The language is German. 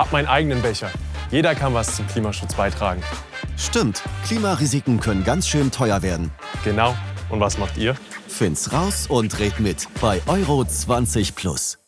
hab meinen eigenen Becher. Jeder kann was zum Klimaschutz beitragen. Stimmt, Klimarisiken können ganz schön teuer werden. Genau. Und was macht ihr? Find's raus und red mit bei Euro 20 Plus.